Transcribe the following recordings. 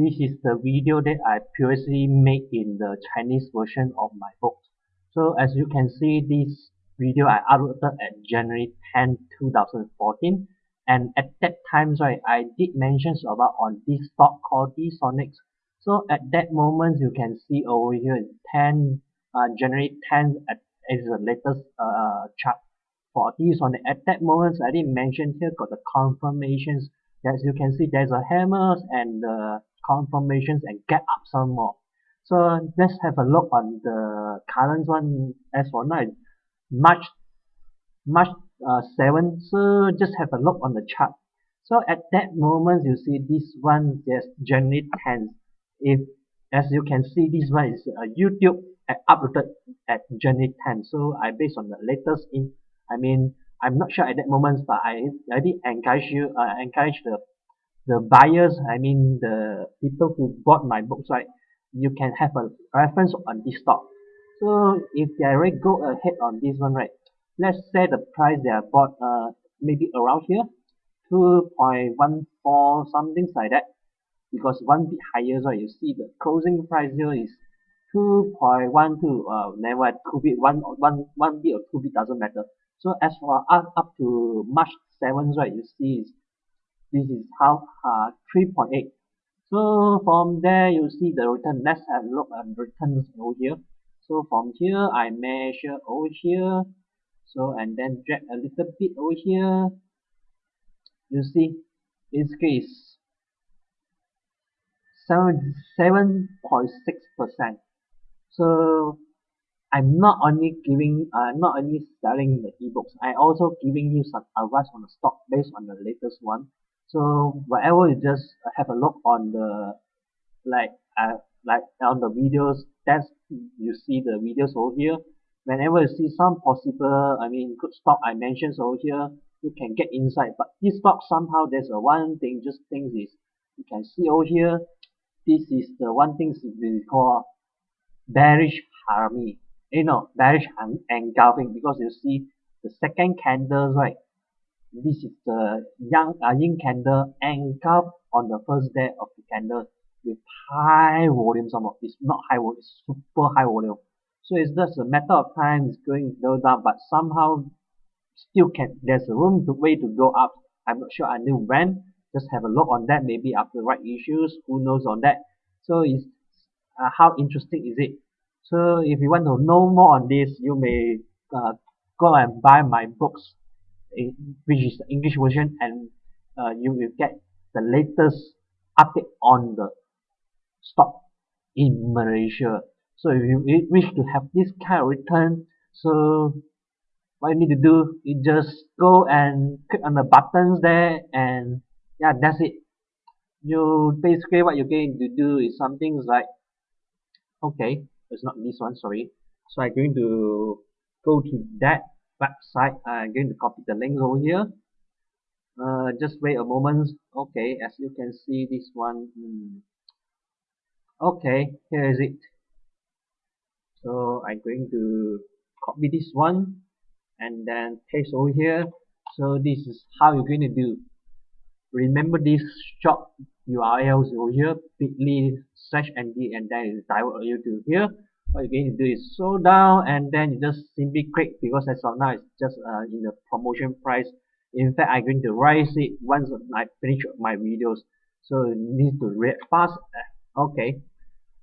this is the video that I previously made in the Chinese version of my book. So as you can see this video I uploaded at January 10, 2014 and at that time right I did mention about on this stock called D-Sonics. So at that moment you can see over here 10 uh, January 10 at, is the latest uh, chart for D-Sonic. At that moment I did mention here got the confirmations as you can see there's a hammers and the confirmations and get up some more. So let's have a look on the current one as for now March March uh, 7 so just have a look on the chart. So at that moment you see this one yes January 10th if as you can see this one is uh, YouTube uploaded at January 10th so I based on the latest in I mean I'm not sure at that moment, but I I did encourage you uh, encourage the the buyers. I mean the people who bought my books, right? You can have a reference on this stock. So if they already go ahead on this one, right? Let's say the price they are bought, uh, maybe around here, two point one four something like that. Because one bit higher, so you see the closing price here is 2.12 uh never two bit one one one bit or two bit doesn't matter so as for us up to March 7th, right, you see this is how uh, 3.8. So from there you see the return. Let's have a look at returns over here. So from here I measure over here. So and then drag a little bit over here. You see this case 7.6%. So I'm not only giving, uh, not only selling the ebooks, I also giving you some advice on the stock based on the latest one. So whatever you just have a look on the, like, uh, like on the videos, that's, you see the videos over here. Whenever you see some possible, I mean, good stock I mentioned over here, you can get inside. But this stock somehow there's a one thing, just things is, you can see over here, this is the one thing we call bearish harami you know bearish engulfing because you see the second candle right this is the young uh, yin candle engulf on the first day of the candle with high volume some of it's not high volume it's super high volume. So it's just a matter of time it's going to down but somehow still can there's a room to way to go up. I'm not sure until when. Just have a look on that maybe after right issues who knows on that. So it's uh, how interesting is it? So if you want to know more on this, you may uh, go and buy my books, which is the English version, and uh, you will get the latest update on the stock in Malaysia. So if you wish to have this kind of return, so what you need to do is just go and click on the buttons there and yeah that's it you basically what you're going to do is something like okay it's not this one sorry so I'm going to go to that website I'm going to copy the links over here. Uh, just wait a moment. Okay as you can see this one hmm. okay here is it. So I'm going to copy this one and then paste over here. So this is how you're going to do. Remember this short URLs over here bit.ly slash nd and then it divert you to here what you're going to do is slow down and then you just simply click because as of now it's just uh, in the promotion price. In fact I'm going to raise it once I finish my videos. So you need to read fast. Okay.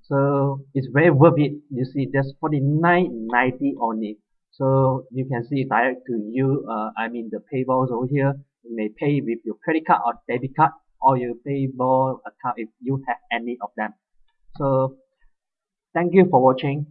So it's very worth it. You see that's 49.90 only. So you can see direct to you uh, I mean the payables over here. You may pay with your credit card or debit card or your PayPal account if you have any of them. So thank you for watching